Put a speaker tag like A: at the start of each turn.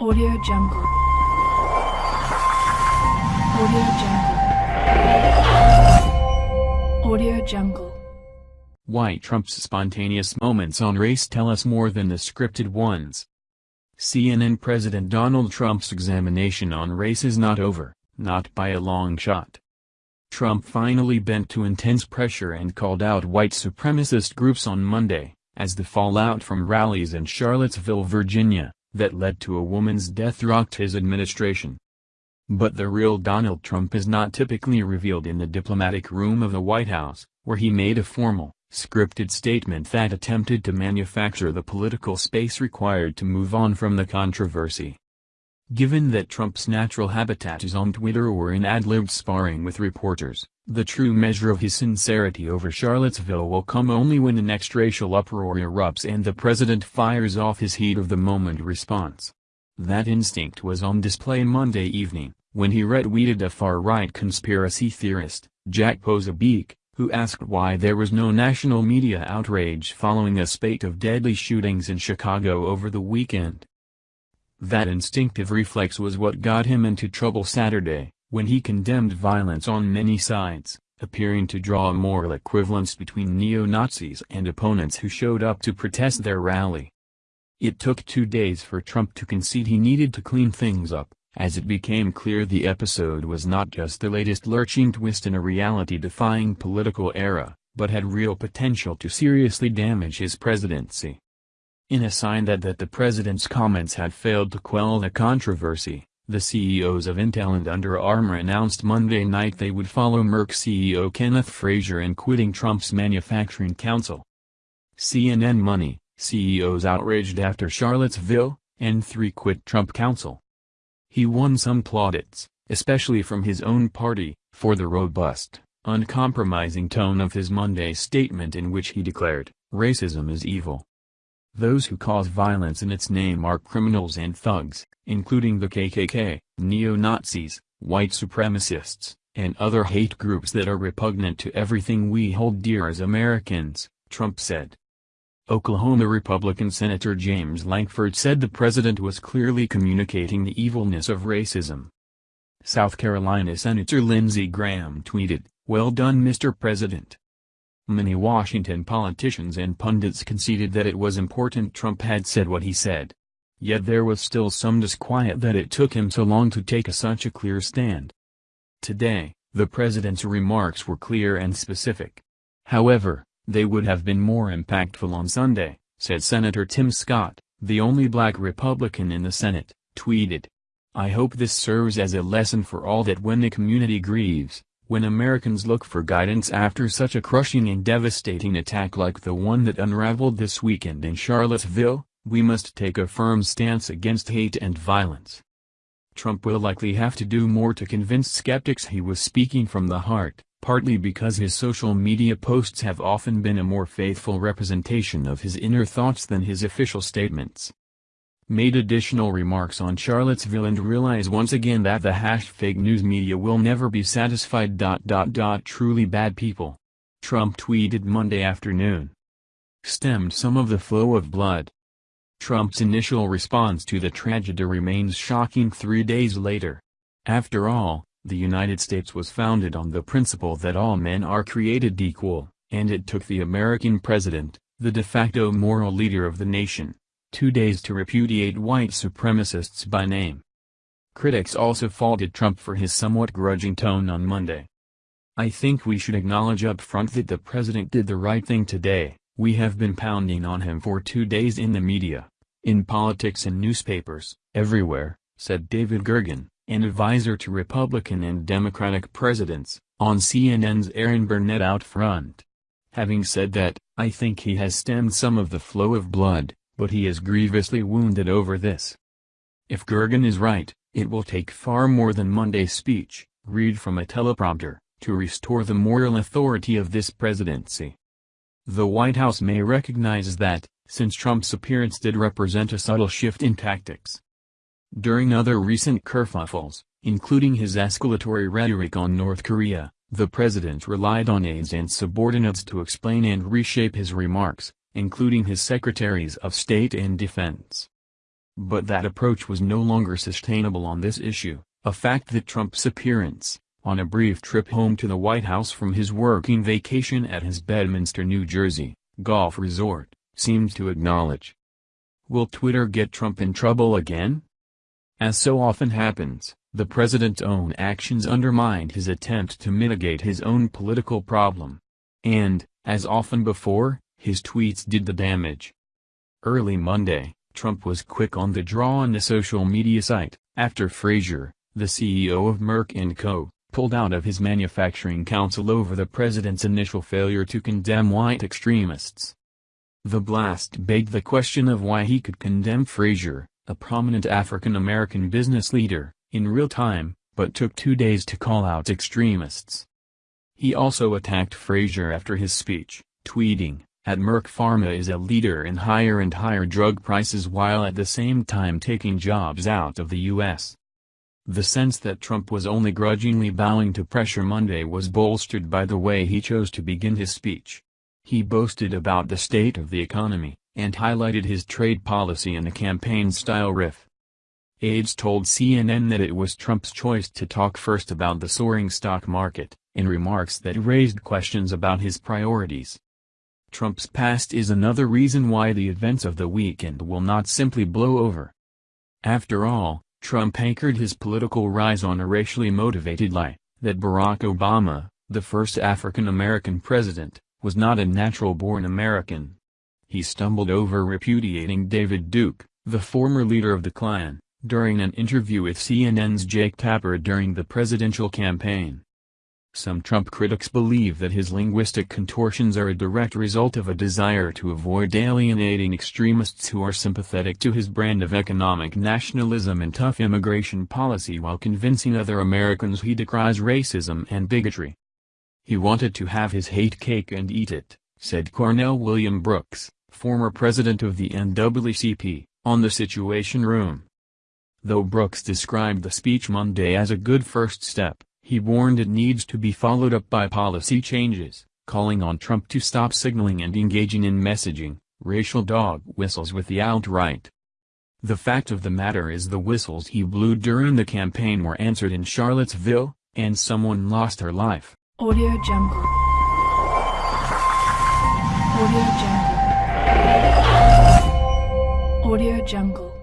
A: Audio Jungle. Audio Jungle. Audio Jungle.
B: Why Trump's spontaneous moments on race tell us more than the scripted ones. CNN President Donald Trump's examination on race is not over, not by a long shot. Trump finally bent to intense pressure and called out white supremacist groups on Monday, as the fallout from rallies in Charlottesville, Virginia, that led to a woman's death rocked his administration. But the real Donald Trump is not typically revealed in the diplomatic room of the White House, where he made a formal, scripted statement that attempted to manufacture the political space required to move on from the controversy. Given that Trump's natural habitat is on Twitter or in ad-libbed sparring with reporters, the true measure of his sincerity over Charlottesville will come only when the next racial uproar erupts and the president fires off his heat-of-the-moment response. That instinct was on display Monday evening, when he retweeted a far-right conspiracy theorist, Jack Posobiec, who asked why there was no national media outrage following a spate of deadly shootings in Chicago over the weekend. That instinctive reflex was what got him into trouble Saturday, when he condemned violence on many sides, appearing to draw a moral equivalence between neo-Nazis and opponents who showed up to protest their rally. It took two days for Trump to concede he needed to clean things up, as it became clear the episode was not just the latest lurching twist in a reality-defying political era, but had real potential to seriously damage his presidency. In a sign that that the president's comments had failed to quell the controversy, the CEOs of Intel and Under Armour announced Monday night they would follow Merck CEO Kenneth Frazier in quitting Trump's manufacturing council. CNN Money, CEOs outraged after Charlottesville, and three quit Trump council. He won some plaudits, especially from his own party, for the robust, uncompromising tone of his Monday statement in which he declared, racism is evil. Those who cause violence in its name are criminals and thugs, including the KKK, neo-Nazis, white supremacists, and other hate groups that are repugnant to everything we hold dear as Americans, Trump said. Oklahoma Republican Senator James Lankford said the president was clearly communicating the evilness of racism. South Carolina Senator Lindsey Graham tweeted, Well done Mr. President. Many Washington politicians and pundits conceded that it was important Trump had said what he said. Yet there was still some disquiet that it took him so long to take a such a clear stand. Today, the president's remarks were clear and specific. However, they would have been more impactful on Sunday, said Senator Tim Scott, the only black Republican in the Senate, tweeted. I hope this serves as a lesson for all that when the community grieves, when Americans look for guidance after such a crushing and devastating attack like the one that unraveled this weekend in Charlottesville, we must take a firm stance against hate and violence. Trump will likely have to do more to convince skeptics he was speaking from the heart, partly because his social media posts have often been a more faithful representation of his inner thoughts than his official statements made additional remarks on Charlottesville and realize once again that the hash fake news media will never be satisfied. Dot dot dot. Truly bad people. Trump tweeted Monday afternoon. Stemmed some of the flow of blood. Trump's initial response to the tragedy remains shocking three days later. After all, the United States was founded on the principle that all men are created equal, and it took the American president, the de facto moral leader of the nation, two days to repudiate white supremacists by name. Critics also faulted Trump for his somewhat grudging tone on Monday. I think we should acknowledge up front that the president did the right thing today, we have been pounding on him for two days in the media, in politics and newspapers, everywhere, said David Gergen, an advisor to Republican and Democratic presidents, on CNN's Erin Burnett out front. Having said that, I think he has stemmed some of the flow of blood, but he is grievously wounded over this. If Gergen is right, it will take far more than Monday's speech, read from a teleprompter, to restore the moral authority of this presidency. The White House may recognize that, since Trump's appearance did represent a subtle shift in tactics. During other recent kerfuffles, including his escalatory rhetoric on North Korea, the president relied on aides and subordinates to explain and reshape his remarks, including his secretaries of state and defense. But that approach was no longer sustainable on this issue, a fact that Trump's appearance, on a brief trip home to the White House from his working vacation at his Bedminster, New Jersey, golf resort, seemed to acknowledge. Will Twitter get Trump in trouble again? As so often happens, the president's own actions undermined his attempt to mitigate his own political problem. And, as often before, his tweets did the damage. Early Monday, Trump was quick on the draw on the social media site, after Frazier, the CEO of Merck & Co., pulled out of his manufacturing council over the president's initial failure to condemn white extremists. The blast begged the question of why he could condemn Frazier, a prominent African-American business leader, in real time, but took two days to call out extremists. He also attacked Frazier after his speech, tweeting, at Merck Pharma is a leader in higher and higher drug prices while at the same time taking jobs out of the U.S. The sense that Trump was only grudgingly bowing to pressure Monday was bolstered by the way he chose to begin his speech. He boasted about the state of the economy, and highlighted his trade policy in a campaign-style riff. Aides told CNN that it was Trump's choice to talk first about the soaring stock market, in remarks that raised questions about his priorities. Trump's past is another reason why the events of the weekend will not simply blow over. After all, Trump anchored his political rise on a racially motivated lie, that Barack Obama, the first African-American president, was not a natural-born American. He stumbled over repudiating David Duke, the former leader of the Klan, during an interview with CNN's Jake Tapper during the presidential campaign. Some Trump critics believe that his linguistic contortions are a direct result of a desire to avoid alienating extremists who are sympathetic to his brand of economic nationalism and tough immigration policy while convincing other Americans he decries racism and bigotry. He wanted to have his hate cake and eat it, said Cornell William Brooks, former president of the NAACP, on the Situation Room. Though Brooks described the speech Monday as a good first step, he warned it needs to be followed up by policy changes, calling on Trump to stop signaling and engaging in messaging, racial dog whistles with the alt-right. The fact of the matter is the whistles he blew during the campaign were answered in Charlottesville, and someone lost her life.
A: Audio Jungle. Audio Jungle. Audio Jungle.